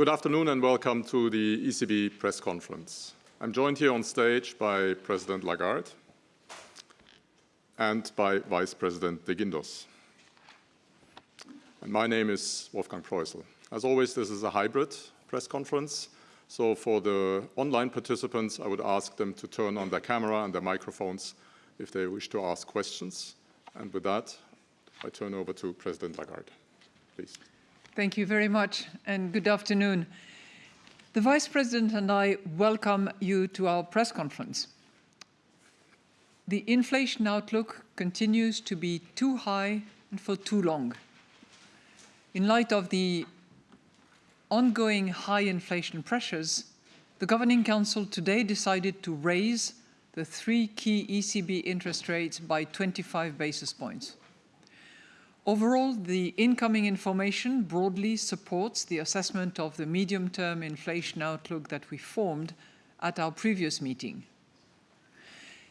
Good afternoon and welcome to the ECB press conference. I'm joined here on stage by President Lagarde and by Vice President de Guindos. And my name is Wolfgang Proissl. As always, this is a hybrid press conference. So for the online participants, I would ask them to turn on their camera and their microphones if they wish to ask questions. And with that, I turn over to President Lagarde. Please. Thank you very much and good afternoon. The Vice President and I welcome you to our press conference. The inflation outlook continues to be too high and for too long. In light of the ongoing high inflation pressures, the Governing Council today decided to raise the three key ECB interest rates by 25 basis points. Overall, the incoming information broadly supports the assessment of the medium-term inflation outlook that we formed at our previous meeting.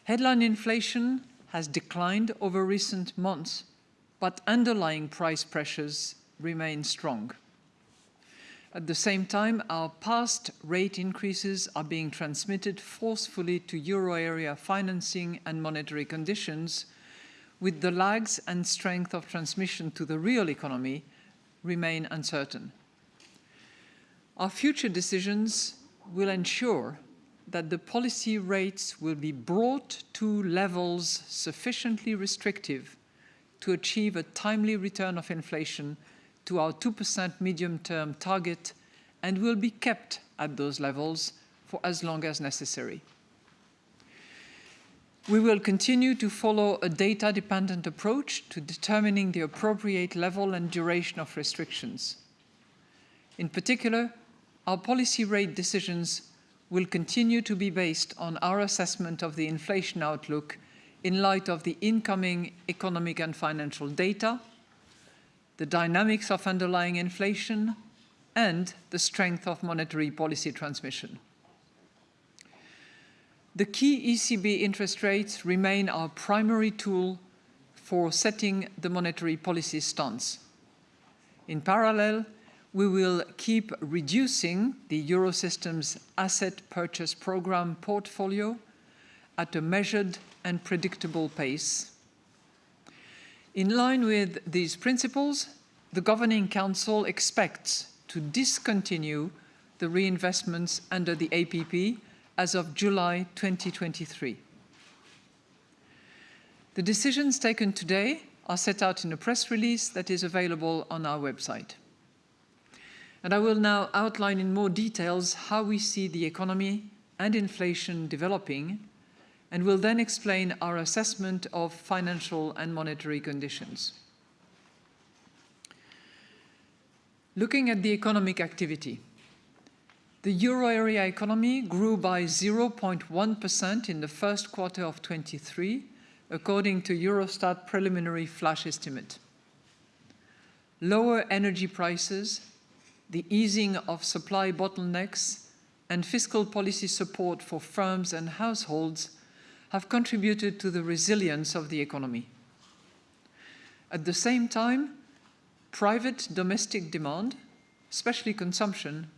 Headline inflation has declined over recent months, but underlying price pressures remain strong. At the same time, our past rate increases are being transmitted forcefully to euro area financing and monetary conditions, with the lags and strength of transmission to the real economy remain uncertain. Our future decisions will ensure that the policy rates will be brought to levels sufficiently restrictive to achieve a timely return of inflation to our 2% medium-term target and will be kept at those levels for as long as necessary. We will continue to follow a data-dependent approach to determining the appropriate level and duration of restrictions. In particular, our policy rate decisions will continue to be based on our assessment of the inflation outlook in light of the incoming economic and financial data, the dynamics of underlying inflation, and the strength of monetary policy transmission. The key ECB interest rates remain our primary tool for setting the monetary policy stance. In parallel, we will keep reducing the Eurosystem's asset purchase program portfolio at a measured and predictable pace. In line with these principles, the Governing Council expects to discontinue the reinvestments under the APP as of July 2023. The decisions taken today are set out in a press release that is available on our website. And I will now outline in more details how we see the economy and inflation developing and will then explain our assessment of financial and monetary conditions. Looking at the economic activity, the euro area economy grew by 0.1% in the first quarter of 23, according to Eurostat preliminary flash estimate. Lower energy prices, the easing of supply bottlenecks, and fiscal policy support for firms and households have contributed to the resilience of the economy. At the same time, private domestic demand, especially consumption,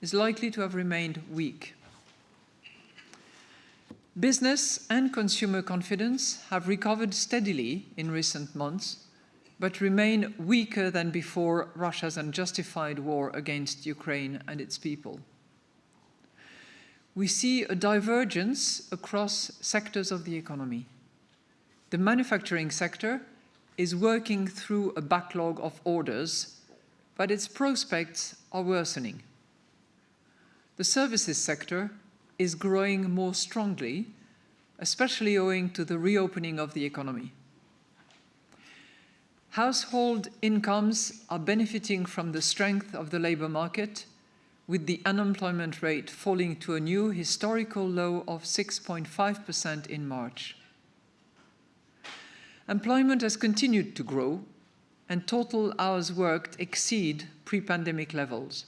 is likely to have remained weak. Business and consumer confidence have recovered steadily in recent months, but remain weaker than before Russia's unjustified war against Ukraine and its people. We see a divergence across sectors of the economy. The manufacturing sector is working through a backlog of orders, but its prospects are worsening the services sector is growing more strongly, especially owing to the reopening of the economy. Household incomes are benefiting from the strength of the labour market, with the unemployment rate falling to a new historical low of 6.5% in March. Employment has continued to grow, and total hours worked exceed pre-pandemic levels.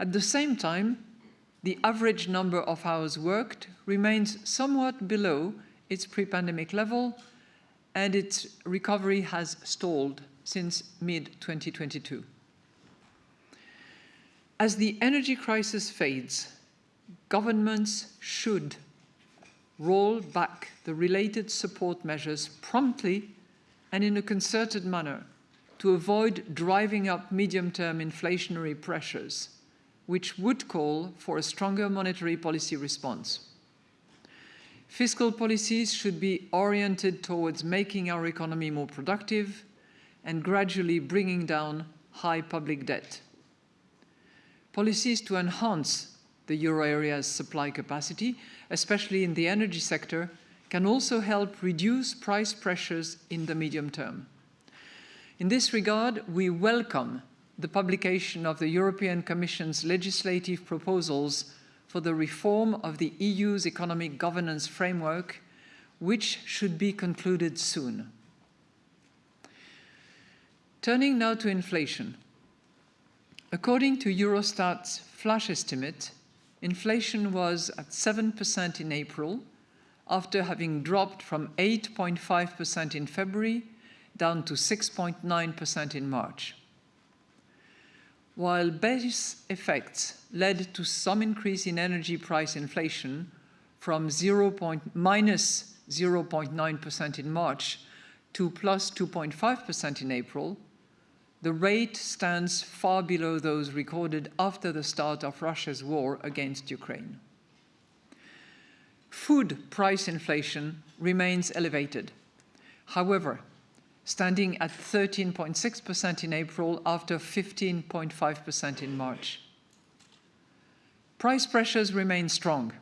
At the same time, the average number of hours worked remains somewhat below its pre-pandemic level and its recovery has stalled since mid-2022. As the energy crisis fades, governments should roll back the related support measures promptly and in a concerted manner to avoid driving up medium-term inflationary pressures, which would call for a stronger monetary policy response. Fiscal policies should be oriented towards making our economy more productive and gradually bringing down high public debt. Policies to enhance the euro area's supply capacity, especially in the energy sector, can also help reduce price pressures in the medium term. In this regard, we welcome the publication of the European Commission's legislative proposals for the reform of the EU's economic governance framework, which should be concluded soon. Turning now to inflation. According to Eurostat's flash estimate, inflation was at 7% in April, after having dropped from 8.5% in February down to 6.9% in March. While base effects led to some increase in energy price inflation from 0. minus 0.9% in March to plus 2.5% in April, the rate stands far below those recorded after the start of Russia's war against Ukraine. Food price inflation remains elevated. However, standing at 13.6% in April after 15.5% in March. Price pressures remain strong.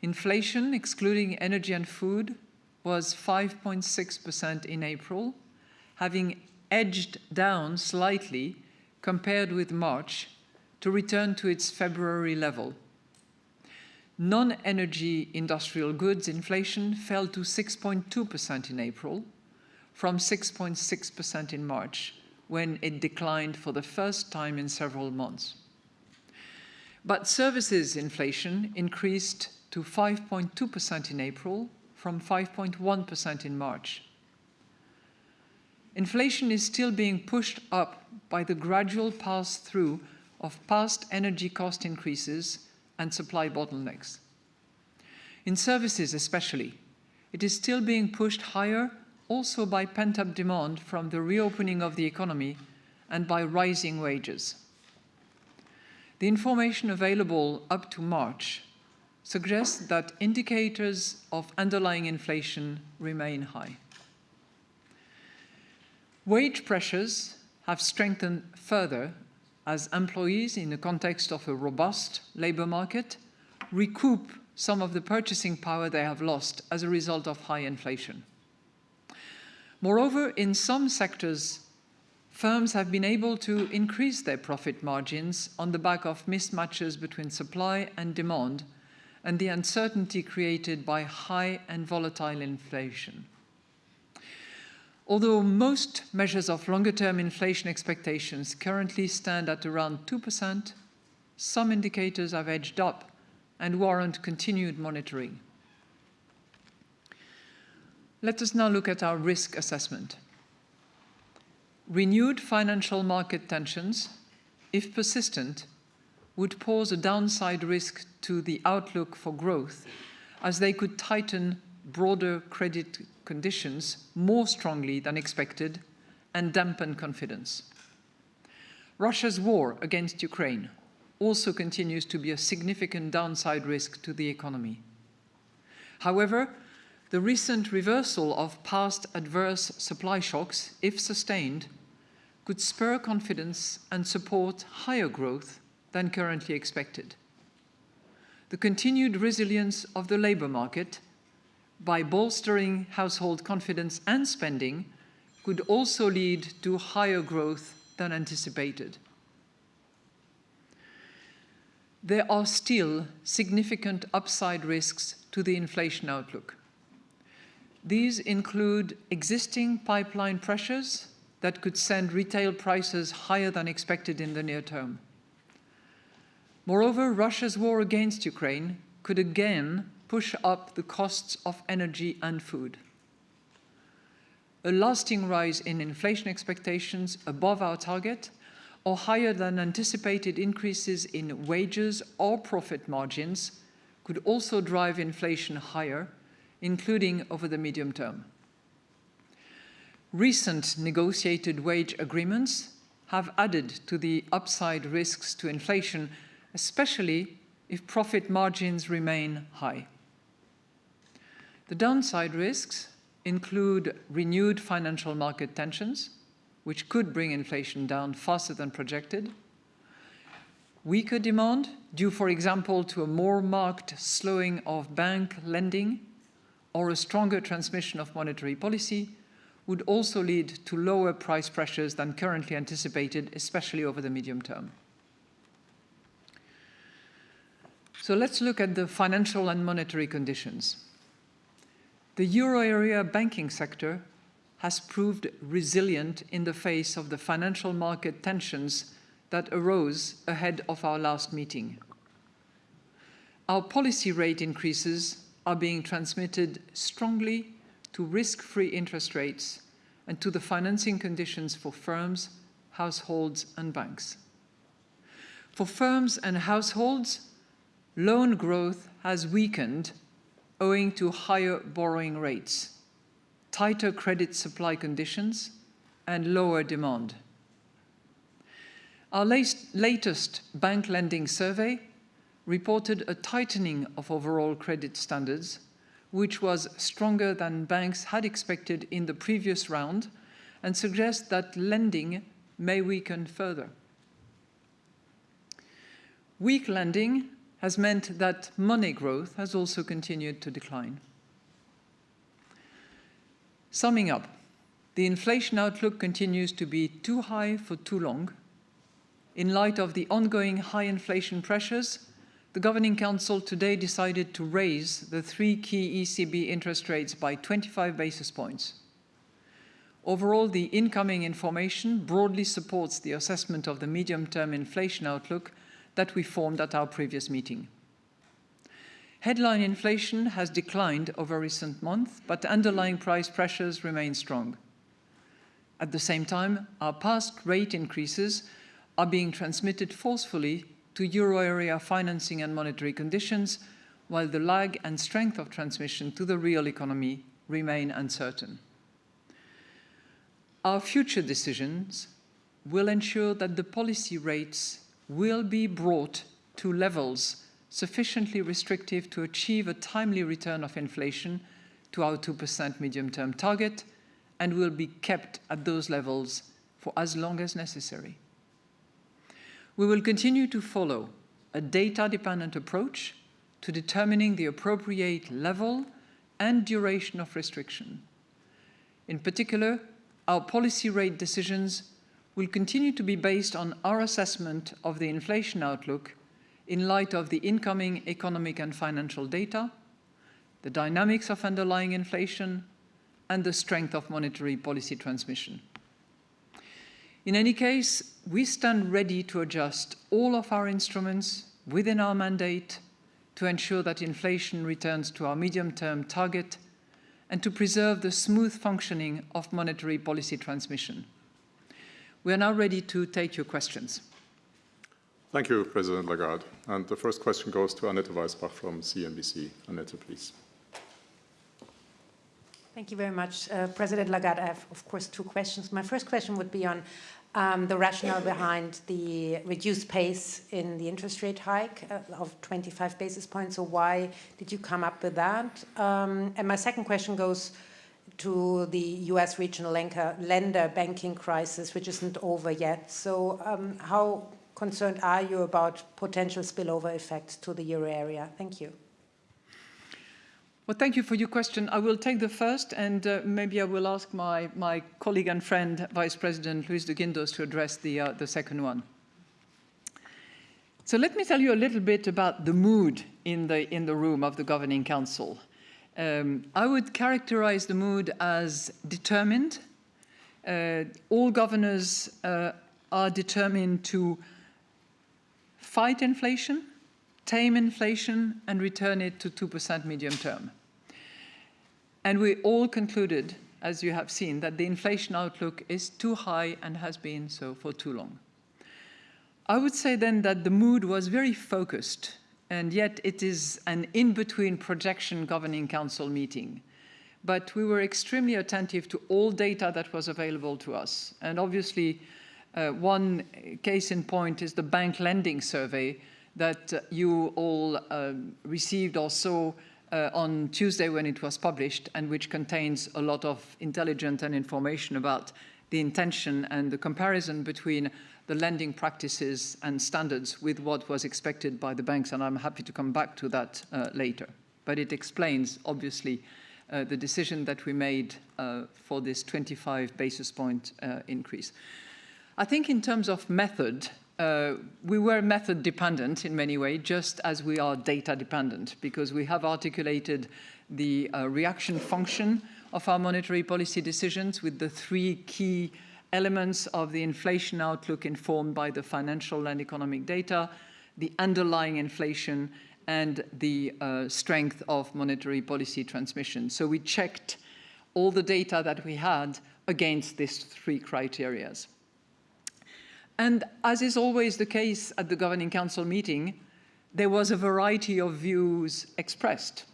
Inflation, excluding energy and food, was 5.6% in April, having edged down slightly compared with March to return to its February level. Non-energy industrial goods inflation fell to 6.2% in April, from 6.6% in March, when it declined for the first time in several months. But services inflation increased to 5.2% in April, from 5.1% in March. Inflation is still being pushed up by the gradual pass-through of past energy cost increases and supply bottlenecks. In services especially, it is still being pushed higher also by pent-up demand from the reopening of the economy and by rising wages. The information available up to March suggests that indicators of underlying inflation remain high. Wage pressures have strengthened further as employees, in the context of a robust labour market, recoup some of the purchasing power they have lost as a result of high inflation. Moreover, in some sectors, firms have been able to increase their profit margins on the back of mismatches between supply and demand and the uncertainty created by high and volatile inflation. Although most measures of longer-term inflation expectations currently stand at around 2%, some indicators have edged up and warrant continued monitoring. Let us now look at our risk assessment. Renewed financial market tensions, if persistent, would pose a downside risk to the outlook for growth as they could tighten broader credit conditions more strongly than expected and dampen confidence. Russia's war against Ukraine also continues to be a significant downside risk to the economy. However, the recent reversal of past adverse supply shocks, if sustained, could spur confidence and support higher growth than currently expected. The continued resilience of the labour market by bolstering household confidence and spending could also lead to higher growth than anticipated. There are still significant upside risks to the inflation outlook. These include existing pipeline pressures that could send retail prices higher than expected in the near term. Moreover, Russia's war against Ukraine could again push up the costs of energy and food. A lasting rise in inflation expectations above our target or higher than anticipated increases in wages or profit margins could also drive inflation higher, including over the medium term. Recent negotiated wage agreements have added to the upside risks to inflation, especially if profit margins remain high. The downside risks include renewed financial market tensions, which could bring inflation down faster than projected, weaker demand, due, for example, to a more marked slowing of bank lending or a stronger transmission of monetary policy, would also lead to lower price pressures than currently anticipated, especially over the medium term. So let's look at the financial and monetary conditions. The euro area banking sector has proved resilient in the face of the financial market tensions that arose ahead of our last meeting. Our policy rate increases are being transmitted strongly to risk-free interest rates and to the financing conditions for firms, households and banks. For firms and households, loan growth has weakened owing to higher borrowing rates, tighter credit supply conditions, and lower demand. Our latest bank lending survey reported a tightening of overall credit standards, which was stronger than banks had expected in the previous round and suggests that lending may weaken further. Weak lending has meant that money growth has also continued to decline. Summing up, the inflation outlook continues to be too high for too long. In light of the ongoing high inflation pressures, the Governing Council today decided to raise the three key ECB interest rates by 25 basis points. Overall, the incoming information broadly supports the assessment of the medium-term inflation outlook that we formed at our previous meeting. Headline inflation has declined over recent months, but underlying price pressures remain strong. At the same time, our past rate increases are being transmitted forcefully to euro area financing and monetary conditions, while the lag and strength of transmission to the real economy remain uncertain. Our future decisions will ensure that the policy rates will be brought to levels sufficiently restrictive to achieve a timely return of inflation to our 2% medium-term target and will be kept at those levels for as long as necessary. We will continue to follow a data-dependent approach to determining the appropriate level and duration of restriction. In particular, our policy rate decisions will continue to be based on our assessment of the inflation outlook in light of the incoming economic and financial data, the dynamics of underlying inflation, and the strength of monetary policy transmission. In any case, we stand ready to adjust all of our instruments within our mandate to ensure that inflation returns to our medium-term target and to preserve the smooth functioning of monetary policy transmission. We are now ready to take your questions. Thank you, President Lagarde. And the first question goes to Annette Weisbach from CNBC. Annette, please. Thank you very much, uh, President Lagarde. I have, of course, two questions. My first question would be on um, the rationale behind the reduced pace in the interest rate hike uh, of 25 basis points. So why did you come up with that? Um, and my second question goes to the US regional lender banking crisis, which isn't over yet. So um, how concerned are you about potential spillover effects to the euro area? Thank you. Well, thank you for your question. I will take the first, and uh, maybe I will ask my, my colleague and friend, Vice President Luis de Guindos, to address the, uh, the second one. So let me tell you a little bit about the mood in the, in the room of the Governing Council. Um, I would characterize the mood as determined. Uh, all governors uh, are determined to fight inflation, tame inflation, and return it to 2% medium term. And we all concluded, as you have seen, that the inflation outlook is too high and has been so for too long. I would say then that the mood was very focused, and yet it is an in-between projection governing council meeting. But we were extremely attentive to all data that was available to us. And obviously, uh, one case in point is the bank lending survey that uh, you all uh, received or saw uh, on Tuesday when it was published and which contains a lot of intelligence and information about the intention and the comparison between the lending practices and standards with what was expected by the banks, and I'm happy to come back to that uh, later. But it explains, obviously, uh, the decision that we made uh, for this 25 basis point uh, increase. I think in terms of method, uh, we were method dependent in many ways, just as we are data dependent, because we have articulated the uh, reaction function of our monetary policy decisions with the three key elements of the inflation outlook informed by the financial and economic data, the underlying inflation, and the uh, strength of monetary policy transmission. So we checked all the data that we had against these three criterias. And as is always the case at the Governing Council meeting, there was a variety of views expressed.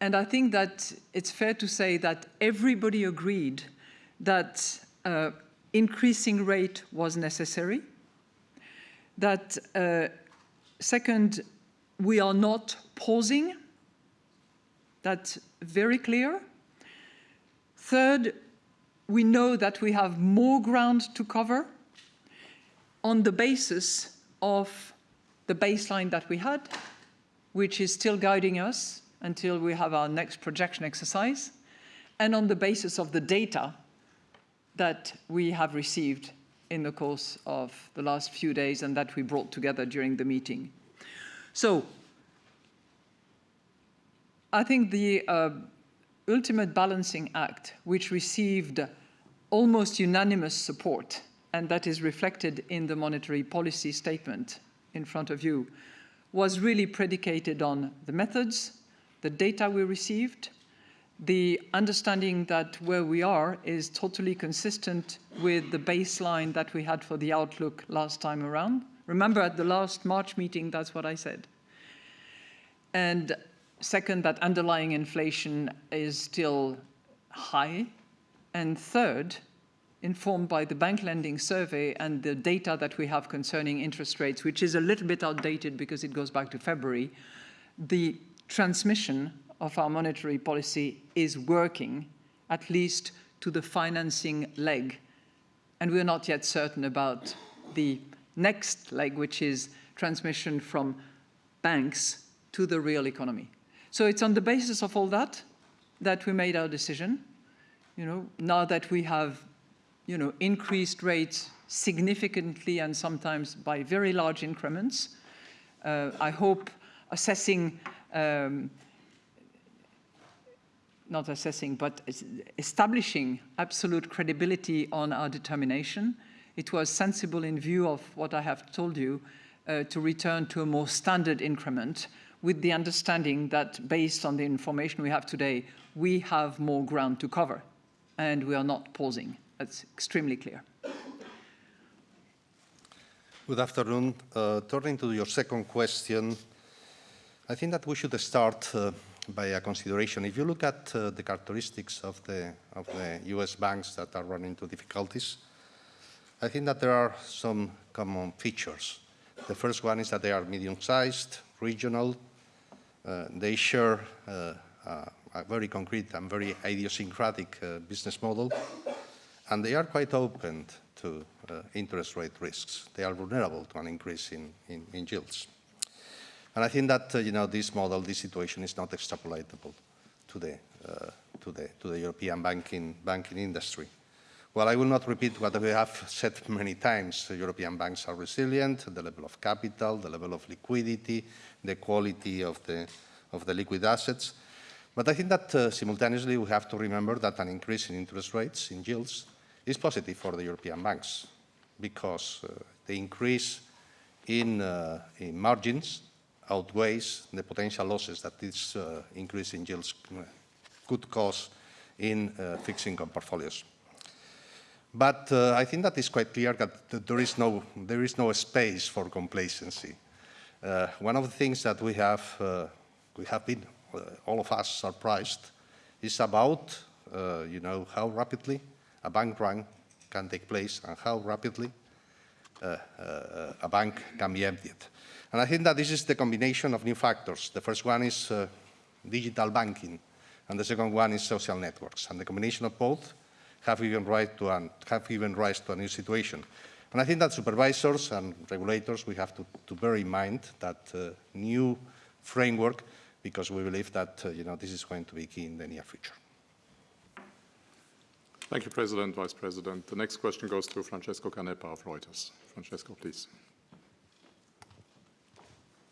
And I think that it's fair to say that everybody agreed that uh, increasing rate was necessary, that uh, second, we are not pausing, that's very clear. Third, we know that we have more ground to cover on the basis of the baseline that we had, which is still guiding us until we have our next projection exercise, and on the basis of the data that we have received in the course of the last few days and that we brought together during the meeting. So I think the uh, ultimate balancing act, which received almost unanimous support and that is reflected in the monetary policy statement in front of you, was really predicated on the methods, the data we received, the understanding that where we are is totally consistent with the baseline that we had for the outlook last time around. Remember at the last March meeting, that's what I said. And second, that underlying inflation is still high. And third, informed by the bank lending survey and the data that we have concerning interest rates, which is a little bit outdated because it goes back to February, the transmission of our monetary policy is working, at least to the financing leg. And we're not yet certain about the next leg, which is transmission from banks to the real economy. So it's on the basis of all that that we made our decision. You know, now that we have you know, increased rates significantly and sometimes by very large increments. Uh, I hope assessing, um, not assessing, but establishing absolute credibility on our determination. It was sensible in view of what I have told you uh, to return to a more standard increment with the understanding that based on the information we have today, we have more ground to cover and we are not pausing. That's extremely clear. Good afternoon. Uh, turning to your second question, I think that we should start uh, by a consideration. If you look at uh, the characteristics of the, of the US banks that are running into difficulties, I think that there are some common features. The first one is that they are medium-sized, regional. Uh, they share uh, a very concrete and very idiosyncratic uh, business model and they are quite open to uh, interest rate risks. They are vulnerable to an increase in, in, in yields. And I think that, uh, you know, this model, this situation is not extrapolatable to the, uh, to the, to the European banking, banking industry. Well, I will not repeat what we have said many times. European banks are resilient, the level of capital, the level of liquidity, the quality of the, of the liquid assets. But I think that uh, simultaneously we have to remember that an increase in interest rates, in yields, is positive for the European banks because uh, the increase in, uh, in, margins outweighs the potential losses that this uh, increase in yields could cause in uh, fixed income portfolios. But uh, I think that is quite clear that there is no, there is no space for complacency. Uh, one of the things that we have, uh, we have been, uh, all of us surprised, is about, uh, you know, how rapidly a bank run can take place and how rapidly uh, uh, a bank can be emptied. And I think that this is the combination of new factors. The first one is uh, digital banking, and the second one is social networks. And the combination of both have given, rise to an, have given rise to a new situation. And I think that supervisors and regulators, we have to, to bear in mind that uh, new framework because we believe that uh, you know, this is going to be key in the near future. Thank you, President, Vice President. The next question goes to Francesco Canepa of Reuters. Francesco, please.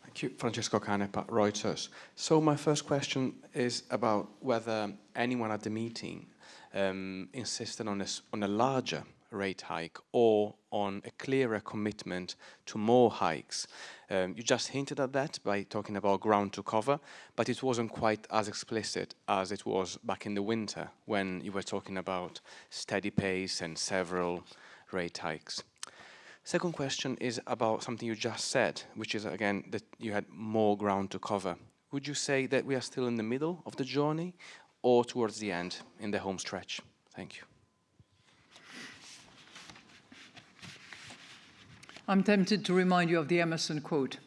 Thank you, Francesco Canepa, Reuters. So my first question is about whether anyone at the meeting um, insisted on on a larger rate hike or on a clearer commitment to more hikes. Um, you just hinted at that by talking about ground to cover, but it wasn't quite as explicit as it was back in the winter when you were talking about steady pace and several rate hikes. Second question is about something you just said, which is again that you had more ground to cover. Would you say that we are still in the middle of the journey or towards the end in the home stretch? Thank you. I'm tempted to remind you of the Emerson quote.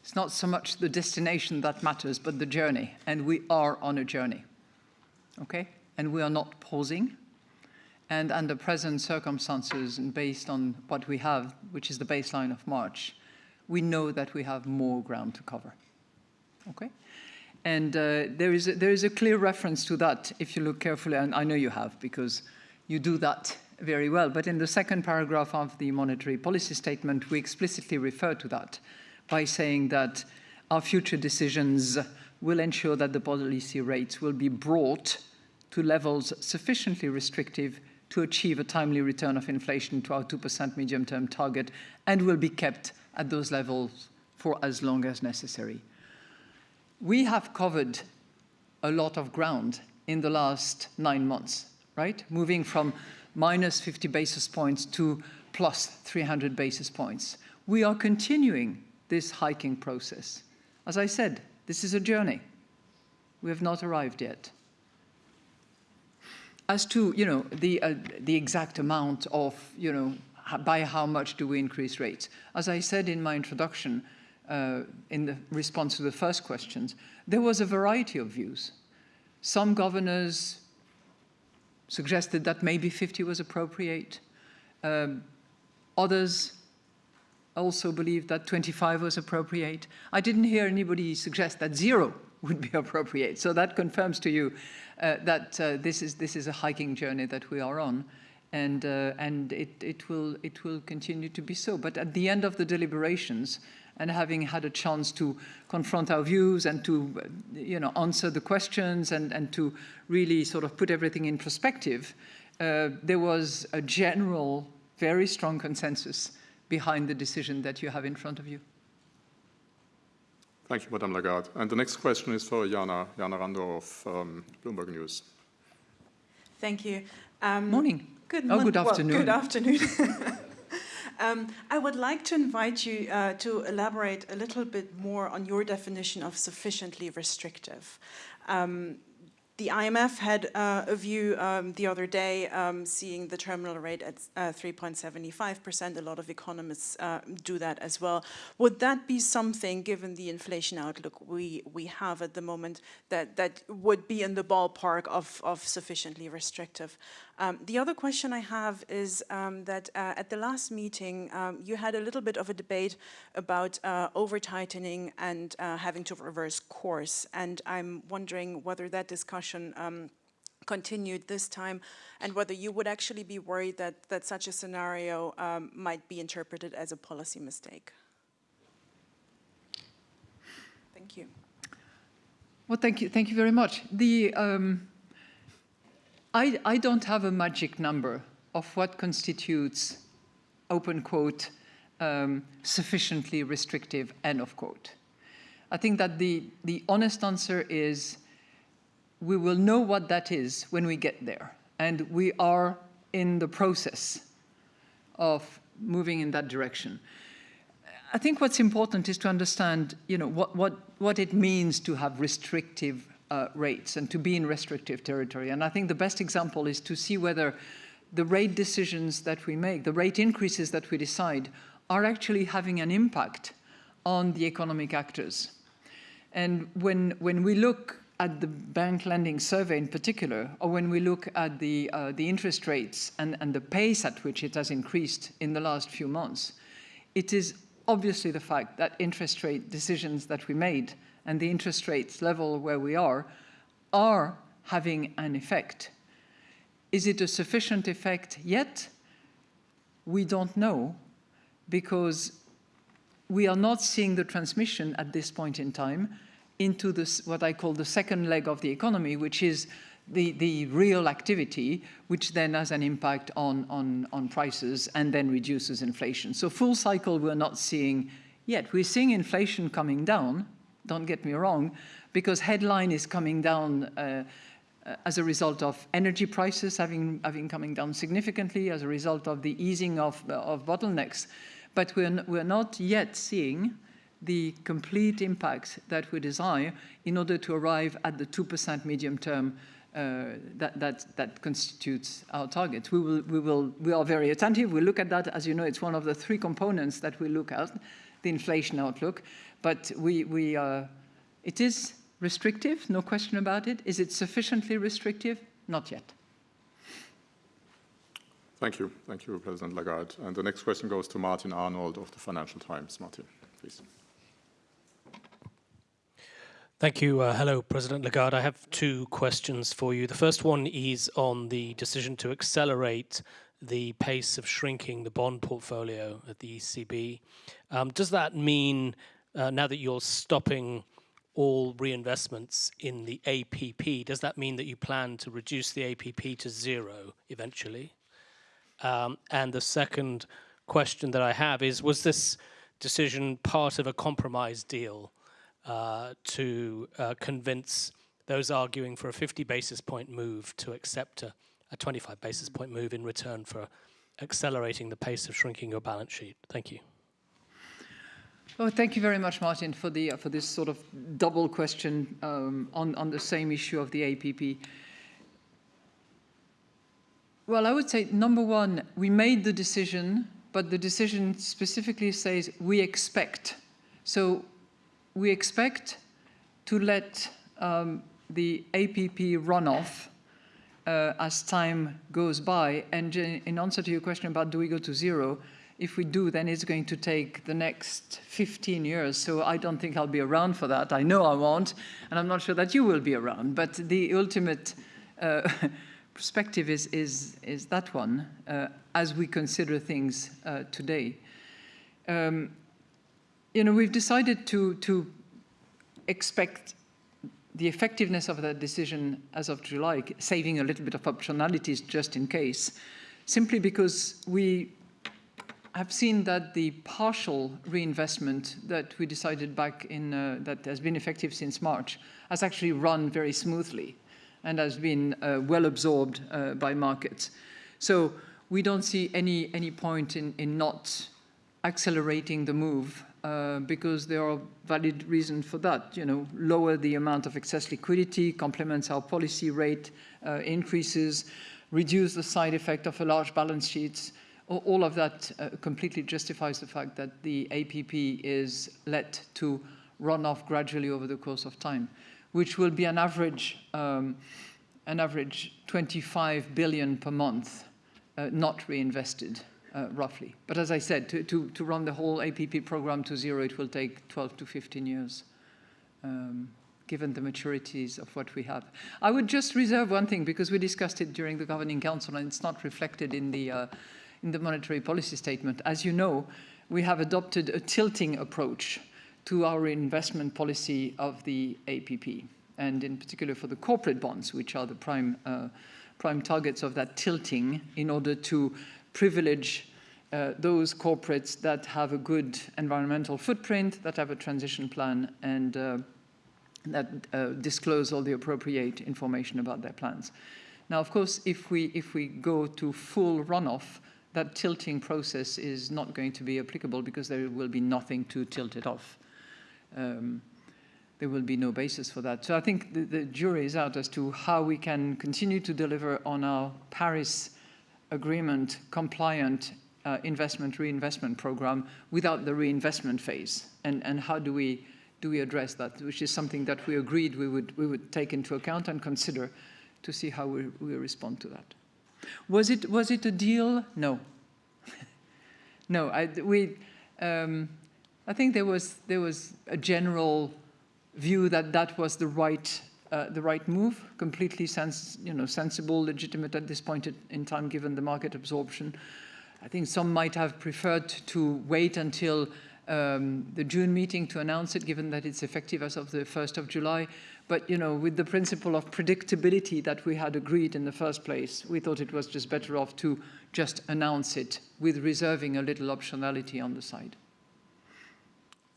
It's not so much the destination that matters, but the journey. And we are on a journey. Okay? And we are not pausing. And under present circumstances and based on what we have, which is the baseline of March, we know that we have more ground to cover. Okay? And uh, there, is a, there is a clear reference to that if you look carefully, and I know you have because you do that very well. But in the second paragraph of the monetary policy statement, we explicitly refer to that by saying that our future decisions will ensure that the policy rates will be brought to levels sufficiently restrictive to achieve a timely return of inflation to our 2% medium-term target and will be kept at those levels for as long as necessary. We have covered a lot of ground in the last nine months, right? Moving from minus 50 basis points to plus 300 basis points. We are continuing this hiking process. As I said, this is a journey. We have not arrived yet. As to, you know, the, uh, the exact amount of, you know, by how much do we increase rates? As I said in my introduction, uh, in the response to the first questions, there was a variety of views. Some governors suggested that maybe 50 was appropriate. Um, others also believed that 25 was appropriate. I didn't hear anybody suggest that zero would be appropriate. So that confirms to you uh, that uh, this, is, this is a hiking journey that we are on. And, uh, and it, it, will, it will continue to be so. But at the end of the deliberations, and having had a chance to confront our views and to uh, you know, answer the questions and, and to really sort of put everything in perspective, uh, there was a general, very strong consensus behind the decision that you have in front of you. Thank you, Madame Lagarde. And the next question is for Jana, Jana Randow of um, Bloomberg News. Thank you. Um, Morning. Good Oh, mon- good well, afternoon. good afternoon. um, I would like to invite you uh, to elaborate a little bit more on your definition of sufficiently restrictive. Um, the IMF had uh, a view um, the other day, um, seeing the terminal rate at uh, 3.75%. A lot of economists uh, do that as well. Would that be something, given the inflation outlook we, we have at the moment, that, that would be in the ballpark of, of sufficiently restrictive? Um, the other question I have is um, that uh, at the last meeting, um, you had a little bit of a debate about uh, over tightening and uh, having to reverse course. And I'm wondering whether that discussion um, continued this time and whether you would actually be worried that, that such a scenario um, might be interpreted as a policy mistake. Thank you. Well, thank you, thank you very much. The, um, I, I don't have a magic number of what constitutes, open quote, um, sufficiently restrictive, end of quote. I think that the, the honest answer is we will know what that is when we get there. And we are in the process of moving in that direction. I think what's important is to understand, you know, what, what, what it means to have restrictive uh, rates and to be in restrictive territory. And I think the best example is to see whether the rate decisions that we make, the rate increases that we decide, are actually having an impact on the economic actors. And when, when we look at the bank lending survey in particular, or when we look at the, uh, the interest rates and, and the pace at which it has increased in the last few months, it is obviously the fact that interest rate decisions that we made and the interest rates level where we are are having an effect. Is it a sufficient effect yet? We don't know because we are not seeing the transmission at this point in time into this, what I call the second leg of the economy, which is the, the real activity, which then has an impact on, on, on prices and then reduces inflation. So full cycle we're not seeing yet. We're seeing inflation coming down, don't get me wrong, because headline is coming down uh, as a result of energy prices having, having coming down significantly, as a result of the easing of, of bottlenecks. But we're, we're not yet seeing the complete impact that we desire in order to arrive at the 2% medium term uh, that, that, that constitutes our target. We, will, we, will, we are very attentive. We look at that. As you know, it's one of the three components that we look at, the inflation outlook. But we, we, uh, it is restrictive, no question about it. Is it sufficiently restrictive? Not yet. Thank you. Thank you, President Lagarde. And the next question goes to Martin Arnold of the Financial Times. Martin, please. Thank you. Uh, hello, President Lagarde. I have two questions for you. The first one is on the decision to accelerate the pace of shrinking the bond portfolio at the ECB. Um, does that mean, uh, now that you're stopping all reinvestments in the APP, does that mean that you plan to reduce the APP to zero eventually? Um, and the second question that I have is, was this decision part of a compromise deal uh, to uh, convince those arguing for a 50 basis point move to accept a, a 25 basis point move in return for accelerating the pace of shrinking your balance sheet? Thank you. Oh, thank you very much, Martin, for the uh, for this sort of double question um, on on the same issue of the APP. Well, I would say number one, we made the decision, but the decision specifically says we expect. So we expect to let um, the APP run off uh, as time goes by. And in answer to your question about do we go to zero, if we do, then it's going to take the next 15 years. So I don't think I'll be around for that. I know I won't, and I'm not sure that you will be around. But the ultimate uh, perspective is, is, is that one uh, as we consider things uh, today. Um, you know, we've decided to, to expect the effectiveness of that decision as of July, saving a little bit of optionalities just in case, simply because we have seen that the partial reinvestment that we decided back in, uh, that has been effective since March, has actually run very smoothly and has been uh, well absorbed uh, by markets. So we don't see any, any point in, in not accelerating the move uh, because there are valid reasons for that. You know, lower the amount of excess liquidity, complements our policy rate uh, increases, reduce the side effect of a large balance sheet. All of that uh, completely justifies the fact that the APP is let to run off gradually over the course of time, which will be an average, um, an average 25 billion per month, uh, not reinvested uh, roughly. But as I said, to, to, to run the whole APP program to zero, it will take 12 to 15 years, um, given the maturities of what we have. I would just reserve one thing, because we discussed it during the Governing Council, and it's not reflected in the, uh, in the monetary policy statement. As you know, we have adopted a tilting approach to our investment policy of the APP, and in particular for the corporate bonds, which are the prime, uh, prime targets of that tilting in order to privilege uh, those corporates that have a good environmental footprint, that have a transition plan, and uh, that uh, disclose all the appropriate information about their plans. Now, of course, if we, if we go to full runoff, that tilting process is not going to be applicable because there will be nothing to tilt it off. Um, there will be no basis for that. So I think the, the, jury is out as to how we can continue to deliver on our Paris Agreement compliant uh, investment reinvestment program without the reinvestment phase, and, and how do we do we address that, which is something that we agreed we would we would take into account and consider to see how we, we respond to that. Was it was it a deal? No. no, I, we. Um, I think there was there was a general view that that was the right uh, the right move, completely sens you know sensible, legitimate at this point in time, given the market absorption. I think some might have preferred to wait until um, the June meeting to announce it, given that it's effective as of the 1st of July. But, you know, with the principle of predictability that we had agreed in the first place, we thought it was just better off to just announce it with reserving a little optionality on the side.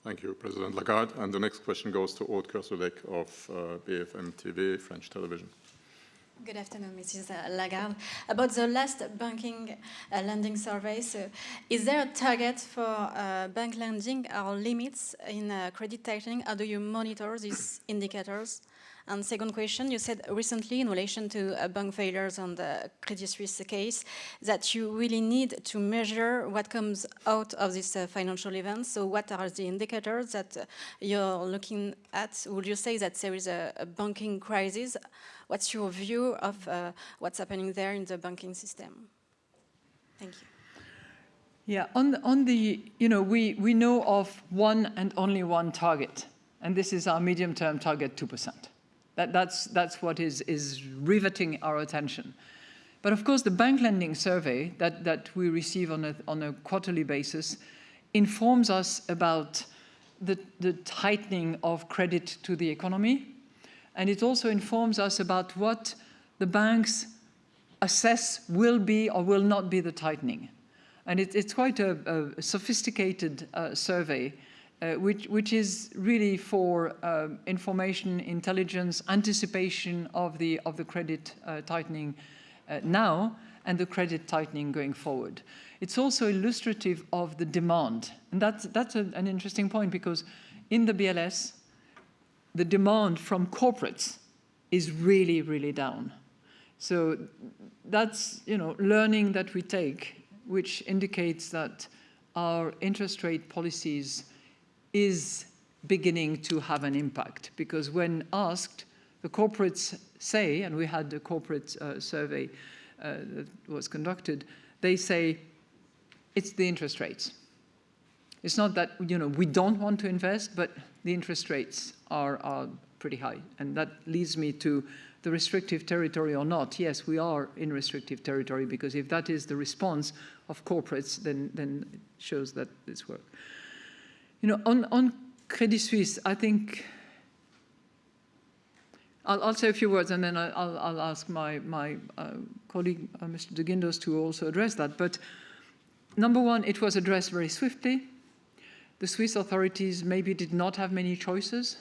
Thank you, President Lagarde. And the next question goes to Aude Kersulec of uh, BFM TV, French television. Good afternoon, Mrs. Lagarde. About the last banking uh, lending survey, so is there a target for uh, bank lending or limits in uh, credit tightening? How do you monitor these indicators? And second question, you said recently in relation to uh, bank failures on the Credit Suisse case that you really need to measure what comes out of this uh, financial event. So what are the indicators that uh, you're looking at? Would you say that there is a, a banking crisis? What's your view of uh, what's happening there in the banking system? Thank you. Yeah, on the, on the, you know, we, we know of one and only one target, and this is our medium-term target, 2%. That, that's, that's what is, is riveting our attention. But of course, the bank lending survey that, that we receive on a, on a quarterly basis informs us about the, the tightening of credit to the economy. And it also informs us about what the banks assess will be or will not be the tightening. And it, it's quite a, a sophisticated uh, survey uh, which, which is really for uh, information, intelligence, anticipation of the, of the credit uh, tightening uh, now and the credit tightening going forward. It's also illustrative of the demand. And that's, that's a, an interesting point because in the BLS, the demand from corporates is really, really down. So that's, you know, learning that we take, which indicates that our interest rate policies is beginning to have an impact because when asked, the corporates say, and we had a corporate uh, survey uh, that was conducted, they say it's the interest rates. It's not that you know we don't want to invest, but the interest rates are, are pretty high. And that leads me to the restrictive territory or not. Yes, we are in restrictive territory because if that is the response of corporates, then, then it shows that this works. You know, on, on Credit Suisse, I think I'll, I'll, say a few words and then I'll, I'll ask my, my uh, colleague, uh, Mr. de Guindos, to also address that. But number one, it was addressed very swiftly. The Swiss authorities maybe did not have many choices.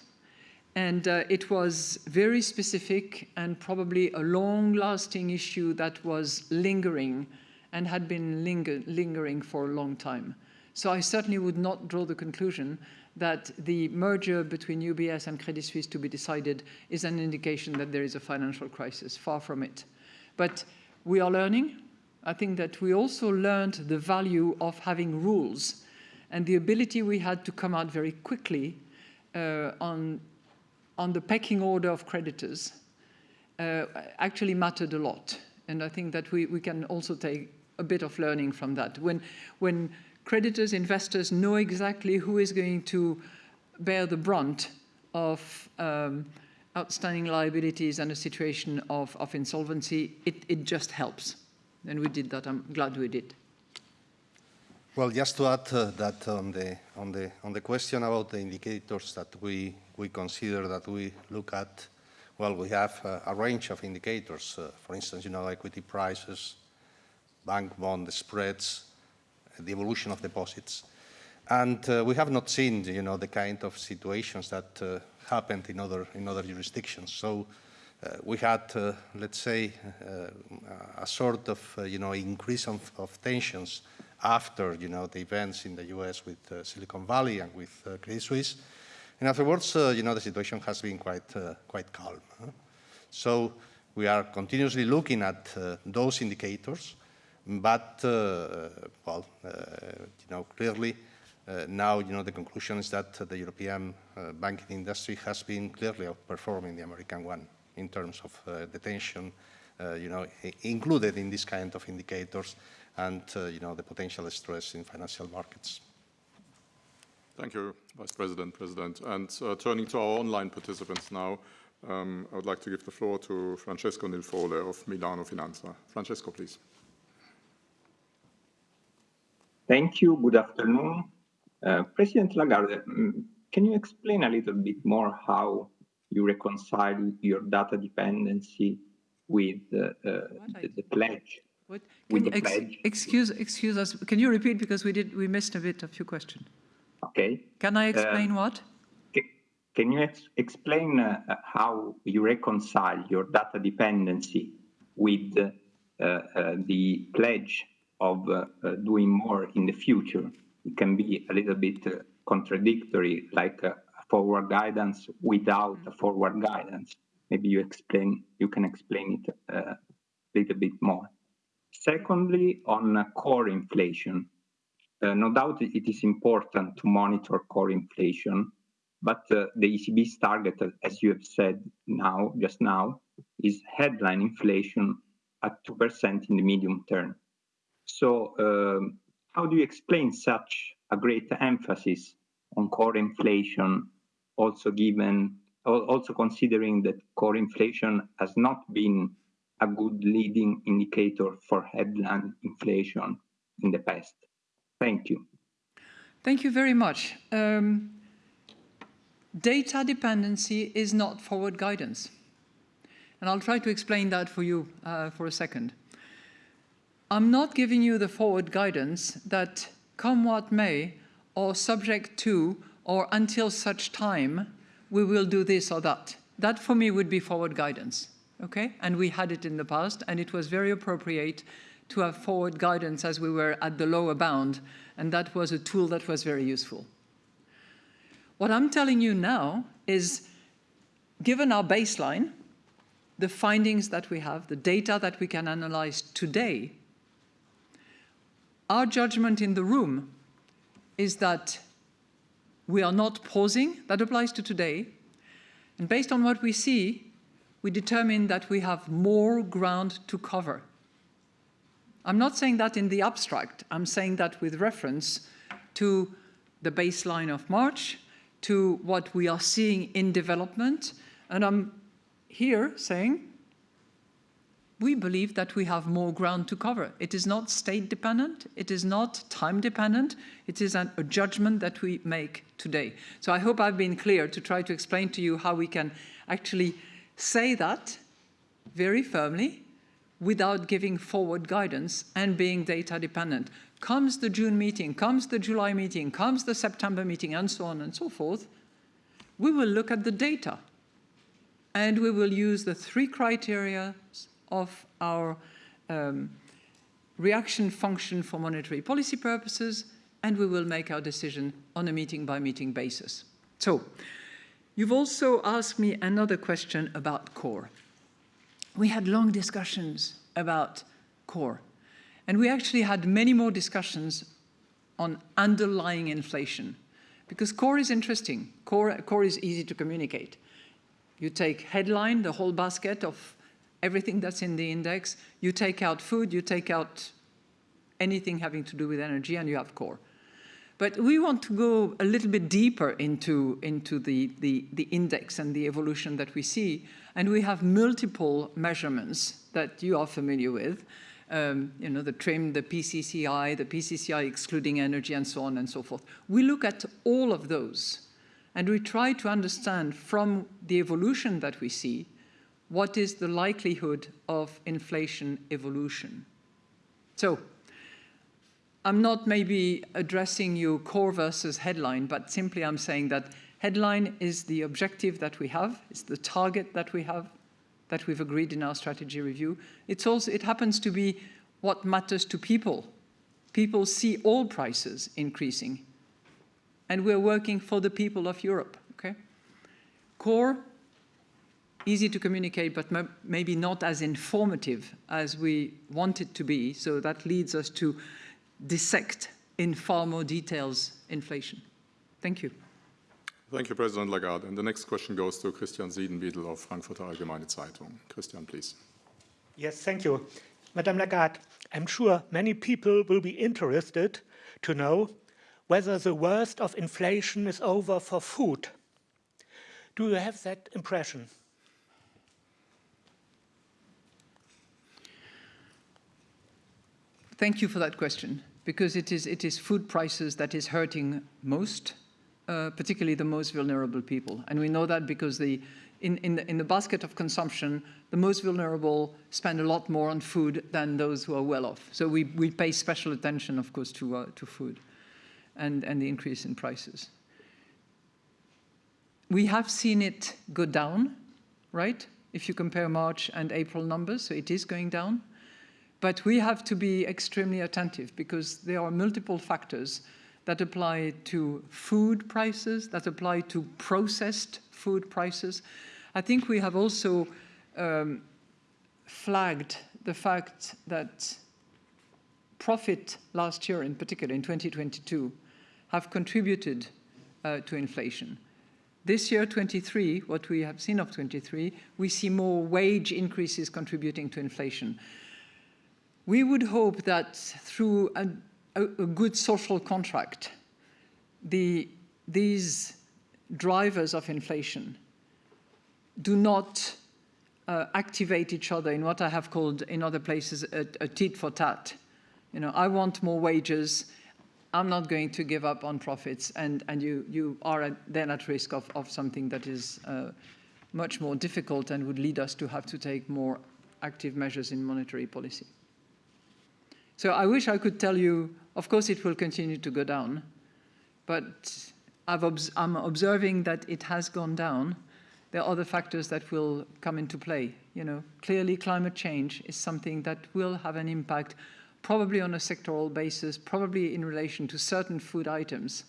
And uh, it was very specific and probably a long-lasting issue that was lingering and had been linger lingering for a long time. So I certainly would not draw the conclusion that the merger between UBS and Credit Suisse to be decided is an indication that there is a financial crisis, far from it. But we are learning. I think that we also learned the value of having rules and the ability we had to come out very quickly uh, on, on the pecking order of creditors uh, actually mattered a lot. And I think that we, we can also take a bit of learning from that. When, when creditors, investors know exactly who is going to bear the brunt of um, outstanding liabilities and a situation of, of insolvency, it, it just helps. And we did that. I'm glad we did. Well, just to add uh, that on the, on, the, on the question about the indicators that we, we consider that we look at, well, we have uh, a range of indicators. Uh, for instance, you know, equity prices, bank bond spreads, the evolution of deposits. And uh, we have not seen, you know, the kind of situations that uh, happened in other, in other jurisdictions. So uh, we had, uh, let's say, uh, a sort of, uh, you know, increase of, of, tensions after, you know, the events in the US with Silicon Valley and with Credit Suisse. And afterwards, you know, the situation has been quite, quite calm. Huh? So we are continuously looking at those indicators, but, well, you know, clearly, uh, now, you know, the conclusion is that uh, the European uh, banking industry has been clearly outperforming the American one in terms of uh, detention, uh, you know, included in this kind of indicators and, uh, you know, the potential stress in financial markets. Thank you, Vice President, President. And turning to our online participants now, um, I would like to give the floor to Francesco Ninfole of Milano Finanza. Francesco, please. Thank you. Good afternoon. Uh, President Lagarde, mm, can you explain a little bit more how you reconcile your data dependency with uh, the, the, pledge. What? Can you ex pledge. Excuse, excuse us. Can you repeat because we did we missed a bit of your question. Okay. Can I explain uh, what? Can you ex explain uh, how you reconcile your data dependency with uh, uh, the pledge of uh, doing more in the future? It can be a little bit contradictory, like forward guidance without a forward guidance. Maybe you explain, you can explain it uh, a little bit more. Secondly, on core inflation, uh, no doubt it is important to monitor core inflation, but uh, the ECB's target, as you have said now, just now, is headline inflation at 2% in the medium term. So um, how do you explain such a great emphasis on core inflation also given, also considering that core inflation has not been a good leading indicator for headline inflation in the past. Thank you. Thank you very much. Um, data dependency is not forward guidance. And I'll try to explain that for you uh, for a second. I'm not giving you the forward guidance that come what may or subject to or until such time we will do this or that. That for me would be forward guidance, okay? And we had it in the past and it was very appropriate to have forward guidance as we were at the lower bound and that was a tool that was very useful. What I'm telling you now is, given our baseline, the findings that we have, the data that we can analyze today, our judgment in the room is that we are not pausing. That applies to today. And based on what we see, we determine that we have more ground to cover. I'm not saying that in the abstract. I'm saying that with reference to the baseline of March, to what we are seeing in development. And I'm here saying we believe that we have more ground to cover. It is not state dependent, it is not time dependent, it is an, a judgment that we make today. So I hope I've been clear to try to explain to you how we can actually say that very firmly without giving forward guidance and being data dependent. Comes the June meeting, comes the July meeting, comes the September meeting, and so on and so forth, we will look at the data and we will use the three criteria of our um, reaction function for monetary policy purposes, and we will make our decision on a meeting-by-meeting -meeting basis. So, you've also asked me another question about core. We had long discussions about core, and we actually had many more discussions on underlying inflation, because core is interesting. Core, core is easy to communicate. You take headline, the whole basket of everything that's in the index. You take out food, you take out anything having to do with energy, and you have core. But we want to go a little bit deeper into, into the, the, the index and the evolution that we see. And we have multiple measurements that you are familiar with. Um, you know, the TRIM, the PCCI, the PCCI excluding energy, and so on and so forth. We look at all of those, and we try to understand from the evolution that we see what is the likelihood of inflation evolution? So I'm not maybe addressing you core versus headline, but simply I'm saying that headline is the objective that we have, it's the target that we have, that we've agreed in our strategy review. It's also, it happens to be what matters to people. People see all prices increasing. And we're working for the people of Europe, okay? Core, easy to communicate, but maybe not as informative as we want it to be. So that leads us to dissect in far more details inflation. Thank you. Thank you, President Lagarde. And the next question goes to Christian Siedenbiedel of Frankfurter Allgemeine Zeitung. Christian, please. Yes, thank you. Madame Lagarde, I'm sure many people will be interested to know whether the worst of inflation is over for food. Do you have that impression? Thank you for that question, because it is, it is food prices that is hurting most, uh, particularly the most vulnerable people. And we know that because the, in, in, the, in the basket of consumption, the most vulnerable spend a lot more on food than those who are well off. So we, we pay special attention, of course, to, uh, to food and, and the increase in prices. We have seen it go down, right? If you compare March and April numbers, so it is going down. But we have to be extremely attentive because there are multiple factors that apply to food prices, that apply to processed food prices. I think we have also um, flagged the fact that profit last year, in particular in 2022, have contributed uh, to inflation. This year, 23, what we have seen of 23, we see more wage increases contributing to inflation. We would hope that through a, a, a good social contract, the, these drivers of inflation do not uh, activate each other in what I have called in other places a, a tit for tat. You know, I want more wages, I'm not going to give up on profits, and, and you, you are at, then at risk of, of something that is uh, much more difficult and would lead us to have to take more active measures in monetary policy. So I wish I could tell you, of course it will continue to go down, but i am observing that it has gone down. There are other factors that will come into play. You know, clearly climate change is something that will have an impact, probably on a sectoral basis, probably in relation to certain food items.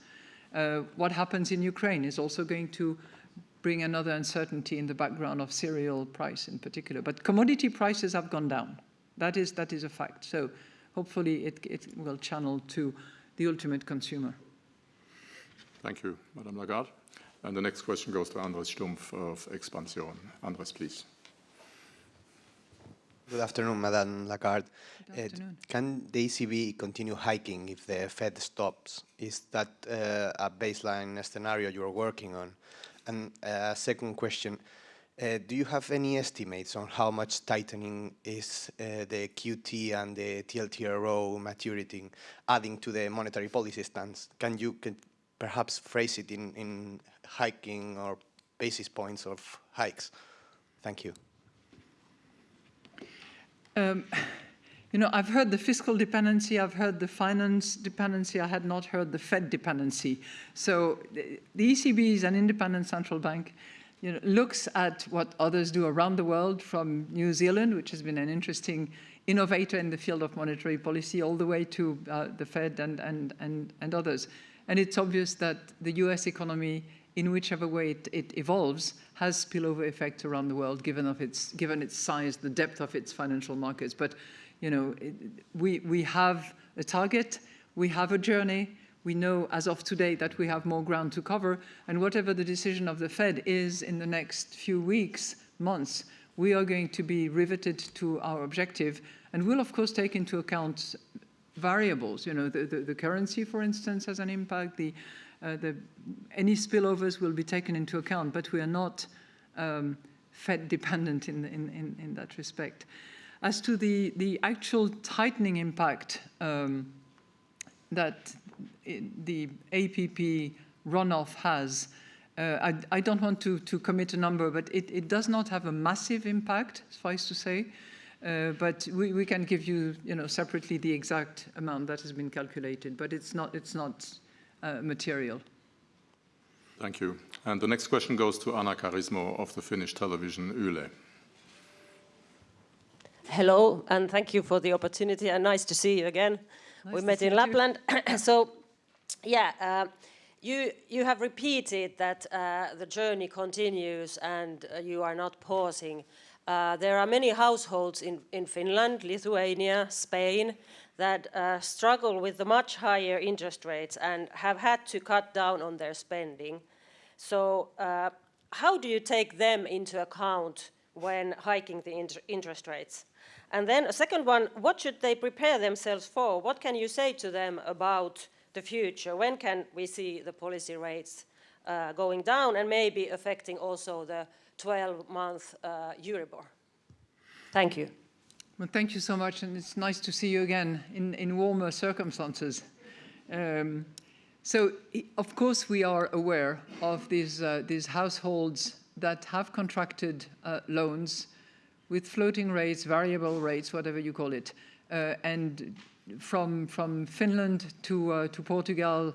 Uh, what happens in Ukraine is also going to bring another uncertainty in the background of cereal price in particular. But commodity prices have gone down. That is, that is a fact. So hopefully it, it will channel to the ultimate consumer. Thank you, Madame Lagarde. And the next question goes to Andres Stumpf of Expansion. Andres, please. Good afternoon, Madame Lagarde. Good afternoon. Uh, can the ECB continue hiking if the Fed stops? Is that uh, a baseline scenario you're working on? And uh, second question, uh, do you have any estimates on how much tightening is uh, the QT and the TLTRO maturity adding to the monetary policy stance? Can you can perhaps phrase it in, in hiking or basis points of hikes? Thank you. Um, you know, I've heard the fiscal dependency, I've heard the finance dependency, I had not heard the Fed dependency. So the ECB is an independent central bank you know, looks at what others do around the world from New Zealand, which has been an interesting innovator in the field of monetary policy, all the way to uh, the Fed and, and, and, and others. And it's obvious that the US economy, in whichever way it, it evolves, has spillover effects around the world, given, of its, given its size, the depth of its financial markets. But you know, it, we, we have a target, we have a journey, we know as of today that we have more ground to cover, and whatever the decision of the Fed is in the next few weeks, months, we are going to be riveted to our objective, and we'll of course take into account variables. You know, the, the, the currency, for instance, has an impact. The, uh, the, any spillovers will be taken into account, but we are not um, Fed dependent in, in, in, in, that respect. As to the, the actual tightening impact um, that the APP runoff has, uh, I, I, don't want to, to commit a number, but it, it, does not have a massive impact, suffice to say. Uh, but we, we, can give you, you know, separately the exact amount that has been calculated, but it's not, it's not uh, material. Thank you. And the next question goes to Anna Karismo of the Finnish television Yle. hello, and thank you for the opportunity, and nice to see you again. Nice we met in. Lapland. so, yeah, uh, you, you have repeated that uh, the journey continues and uh, you are not pausing. There are many households in, in Finland, Lithuania, Spain, that uh, struggle with the much higher interest rates and have had to cut down on their spending. So uh, how do you take them into account when hiking the inter interest rates? And then a second one, what should they prepare themselves for? What can you say to them about the future? When can we see the policy rates uh, going down and maybe affecting also the 12-month uh, Euribor? Thank you. Well, thank you so much, and it's nice to see you again in, in warmer circumstances. Um, so, of course, we are aware of these, uh, these households that have contracted uh, loans with floating rates, variable rates, whatever you call it, uh, and from, from Finland to, uh, to Portugal,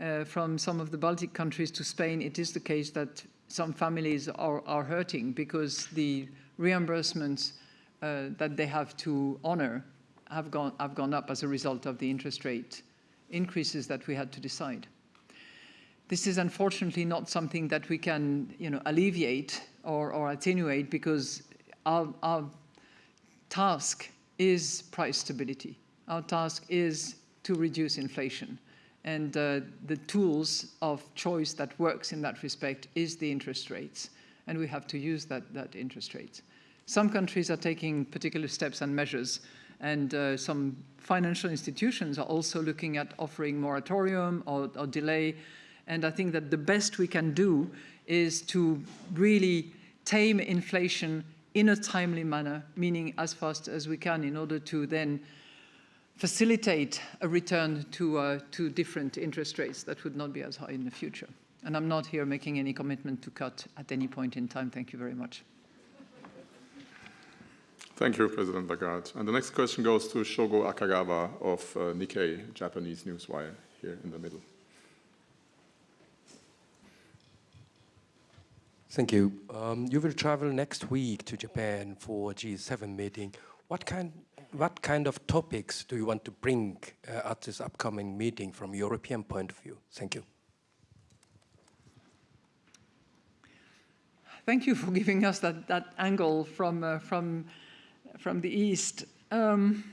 uh, from some of the Baltic countries to Spain, it is the case that some families are, are hurting because the reimbursements uh, that they have to honor have gone, have gone up as a result of the interest rate increases that we had to decide. This is unfortunately not something that we can you know, alleviate or, or attenuate because our, our task is price stability. Our task is to reduce inflation. And uh, the tools of choice that works in that respect is the interest rates. And we have to use that, that interest rates. Some countries are taking particular steps and measures, and uh, some financial institutions are also looking at offering moratorium or, or delay. And I think that the best we can do is to really tame inflation in a timely manner, meaning as fast as we can in order to then facilitate a return to, uh, to different interest rates that would not be as high in the future. And I'm not here making any commitment to cut at any point in time. Thank you very much. Thank you, President Lagarde. And the next question goes to Shogo Akagawa of uh, Nikkei, Japanese newswire, here in the middle. Thank you. Um, you will travel next week to Japan for G7 meeting. What kind, what kind of topics do you want to bring uh, at this upcoming meeting from European point of view? Thank you. Thank you for giving us that, that angle from, uh, from, from the East. Um,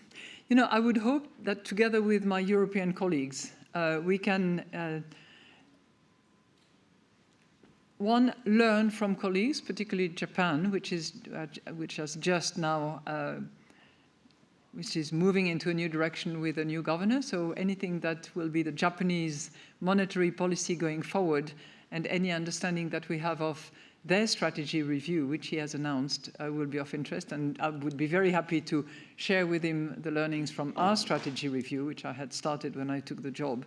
you know, I would hope that together with my European colleagues, uh, we can, uh, one, learn from colleagues, particularly Japan, which, is, uh, which has just now, uh, which is moving into a new direction with a new governor. So anything that will be the Japanese monetary policy going forward and any understanding that we have of their strategy review, which he has announced, uh, will be of interest. And I would be very happy to share with him the learnings from our strategy review, which I had started when I took the job.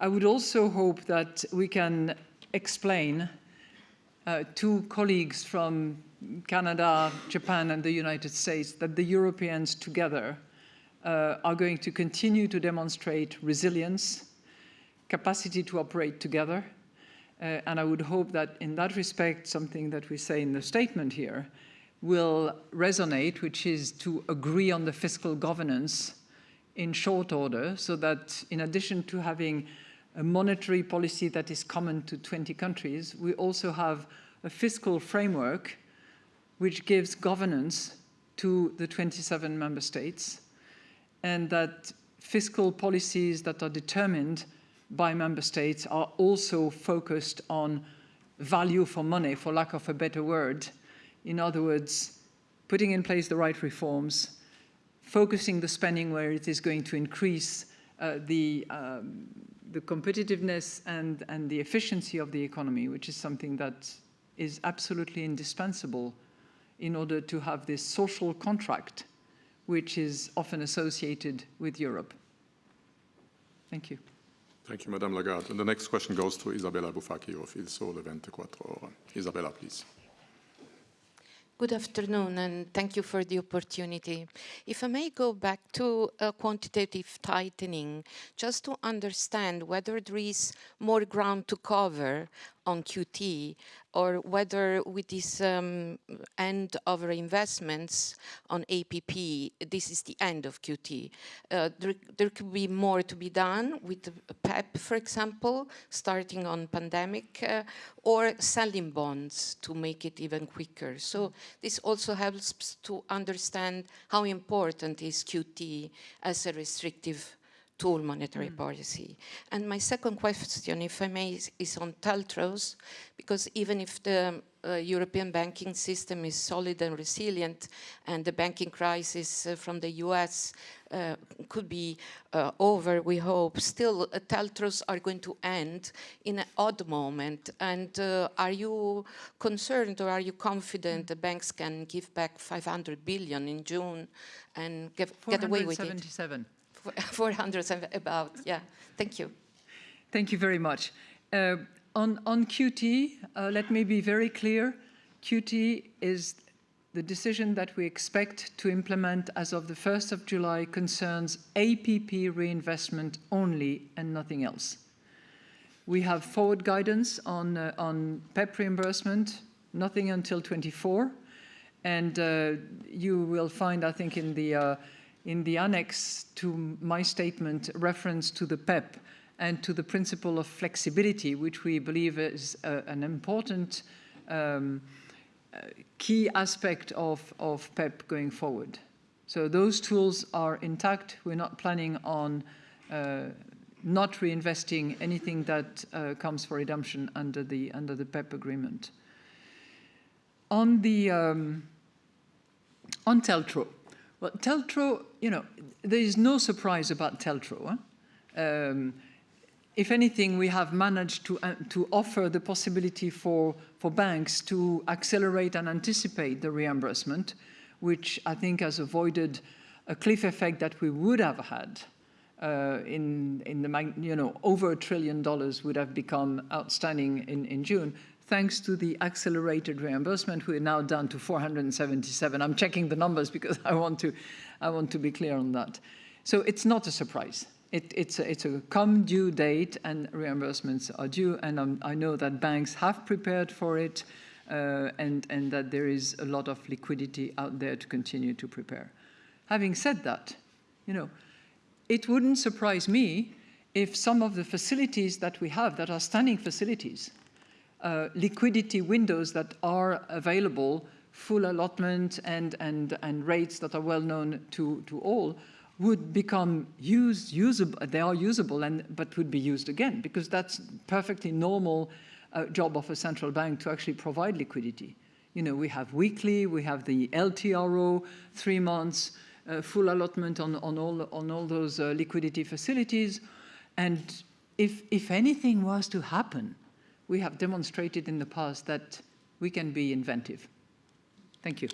I would also hope that we can explain uh, to colleagues from Canada, Japan, and the United States that the Europeans together uh, are going to continue to demonstrate resilience, capacity to operate together, uh, and I would hope that in that respect, something that we say in the statement here will resonate, which is to agree on the fiscal governance in short order, so that in addition to having a monetary policy that is common to 20 countries, we also have a fiscal framework which gives governance to the 27 member states, and that fiscal policies that are determined by member states are also focused on value for money, for lack of a better word. In other words, putting in place the right reforms, focusing the spending where it is going to increase uh, the, um, the competitiveness and, and the efficiency of the economy, which is something that is absolutely indispensable in order to have this social contract, which is often associated with Europe. Thank you. Thank you, Madame Lagarde. And the next question goes to Isabella Bufacchi of Il Sole 24 Ore. Isabella, please. Good afternoon, and thank you for the opportunity. If I may go back to uh, quantitative tightening, just to understand whether there is more ground to cover on QT or whether with this um, end of reinvestments on APP, this is the end of QT. Uh, there, there, could be more to be done with PEP, for example, starting on pandemic, uh, or selling bonds to make it even quicker. So this also helps to understand how important is QT as a restrictive tool monetary mm. policy. And my second question, if I may, is, on TLTROs, because even if the uh, European banking system is solid and resilient, and the banking crisis uh, from the US uh, could be uh, over, we hope, still uh, TLTROs are going to end in an odd moment. And uh, are you concerned or are you confident the banks can give back 500 billion in June and get, get away with it? 400 and about, yeah. Thank you. Thank you very much. Uh, on, on QT, uh, let me be very clear. QT is the decision that we expect to implement as of the 1st of July concerns APP reinvestment only and nothing else. We have forward guidance on, uh, on PEP reimbursement, nothing until 24. And uh, you will find, I think, in the uh, in the annex to my statement reference to the PEP and to the principle of flexibility, which we believe is uh, an important um, uh, key aspect of, of PEP going forward. So those tools are intact. We're not planning on uh, not reinvesting anything that uh, comes for redemption under the, under the PEP agreement. On the um, on TLTRO, well, TLTRO, you know, there is no surprise about TLTRO. Huh? Um, if anything, we have managed to, uh, to offer the possibility for, for banks to accelerate and anticipate the reimbursement, which I think has avoided a cliff effect that we would have had uh, in, in the, you know, over a trillion dollars would have become outstanding in, in June thanks to the accelerated reimbursement, we're now down to 477. I'm checking the numbers because I want to, I want to be clear on that. So it's not a surprise. It, it's, a, it's a come due date and reimbursements are due. And um, I know that banks have prepared for it uh, and, and that there is a lot of liquidity out there to continue to prepare. Having said that, you know, it wouldn't surprise me if some of the facilities that we have that are standing facilities uh, liquidity windows that are available, full allotment and, and, and rates that are well known to, to all, would become used, usable, they are usable, and, but would be used again, because that's perfectly normal uh, job of a central bank to actually provide liquidity. You know, we have weekly, we have the LTRO, three months, uh, full allotment on, on, all, on all those uh, liquidity facilities. And if, if anything was to happen, we have demonstrated in the past that we can be inventive. Thank you.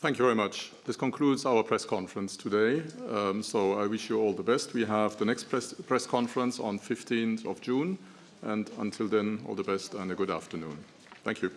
Thank you very much. This concludes our press conference today. Um, so I wish you all the best. We have the next press, press conference on 15th of June. And until then, all the best and a good afternoon. Thank you.